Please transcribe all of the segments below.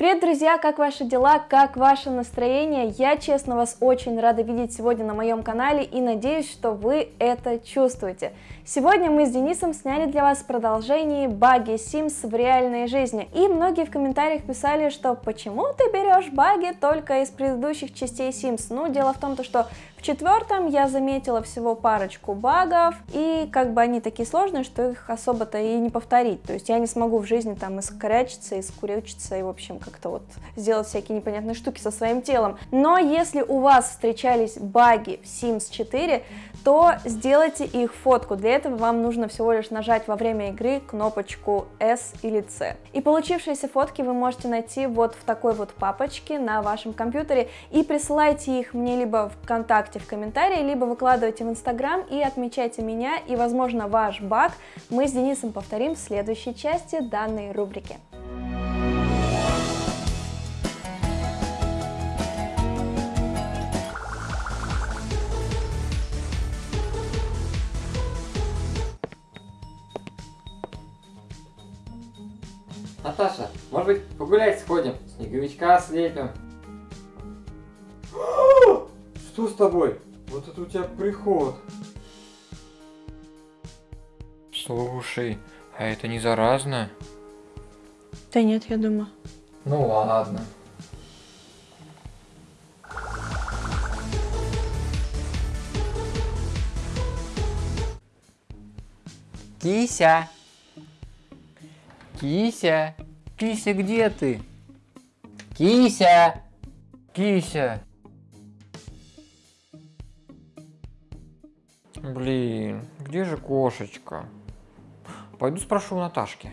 Привет, друзья! Как ваши дела? Как ваше настроение? Я, честно, вас очень рада видеть сегодня на моем канале и надеюсь, что вы это чувствуете. Сегодня мы с Денисом сняли для вас продолжение баги Sims в реальной жизни. И многие в комментариях писали, что почему ты берешь баги только из предыдущих частей Sims? Ну, дело в том, что в четвертом я заметила всего парочку багов, и как бы они такие сложные, что их особо-то и не повторить. То есть я не смогу в жизни там искорячиться, искурючиться и, в общем, как-то вот сделать всякие непонятные штуки со своим телом. Но если у вас встречались баги в Sims 4, то сделайте их фотку. Для этого вам нужно всего лишь нажать во время игры кнопочку S или C. И получившиеся фотки вы можете найти вот в такой вот папочке на вашем компьютере и присылайте их мне либо в ВКонтакте в комментарии, либо выкладывайте в Инстаграм и отмечайте меня, и, возможно, ваш баг мы с Денисом повторим в следующей части данной рубрики. Наташа, может быть погулять сходим? Снеговичка слепим. Что с тобой? Вот это у тебя приход. Слушай, а это не заразно? Да нет, я думаю. Ну ладно. Кися! Кися! Кися, где ты? Кися! Кися! Блин, где же кошечка? Пойду спрошу у Наташки.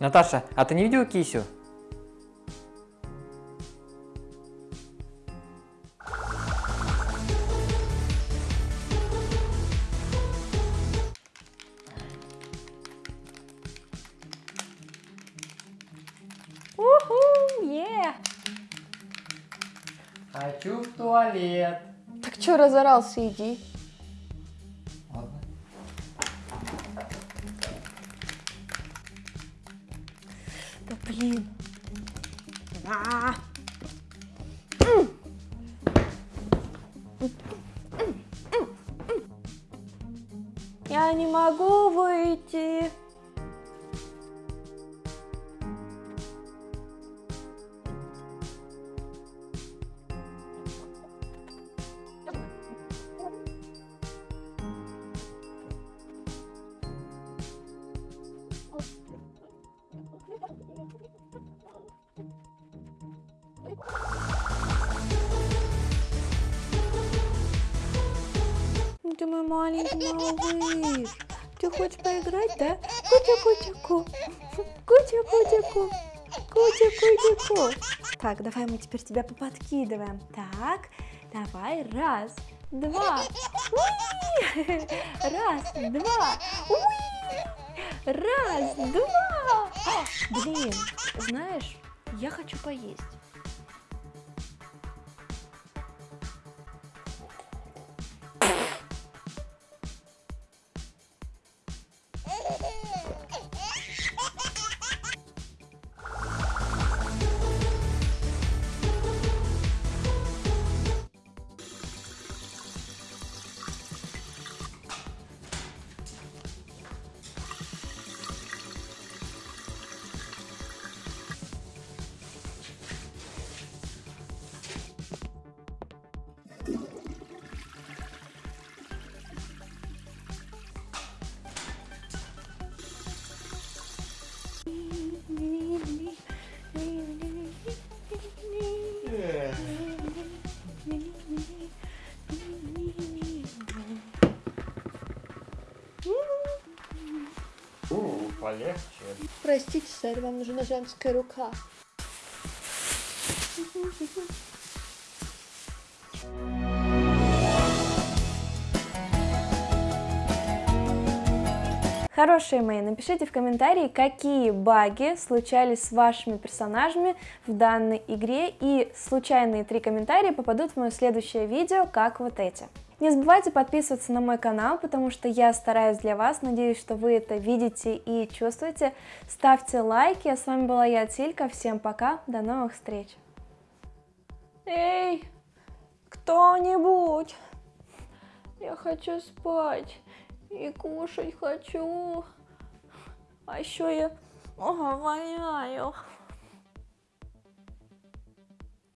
Наташа, а ты не видела кисю? Хочу в туалет. Так что разорался, иди. Ладно. Да блин. А. Я не могу выйти. Ты мой маленький малыш. Ты хочешь поиграть, да? Кутя-кутя-ку. Кутя-кутя-ку. Кутя-кутя-ку. Так, давай мы теперь тебя поподкидываем. Так, давай, раз, два. Уи! Раз, два. Уи! Раз, два. Блин, знаешь, я хочу поесть. Простите, сэр, вам нужна женская рука. Хорошие мои, напишите в комментарии, какие баги случались с вашими персонажами в данной игре, и случайные три комментария попадут в мое следующее видео, как вот эти. Не забывайте подписываться на мой канал, потому что я стараюсь для вас, надеюсь, что вы это видите и чувствуете. Ставьте лайки, а с вами была я, Тилька, всем пока, до новых встреч. Эй, кто-нибудь, я хочу спать и кушать хочу, а еще я воняю.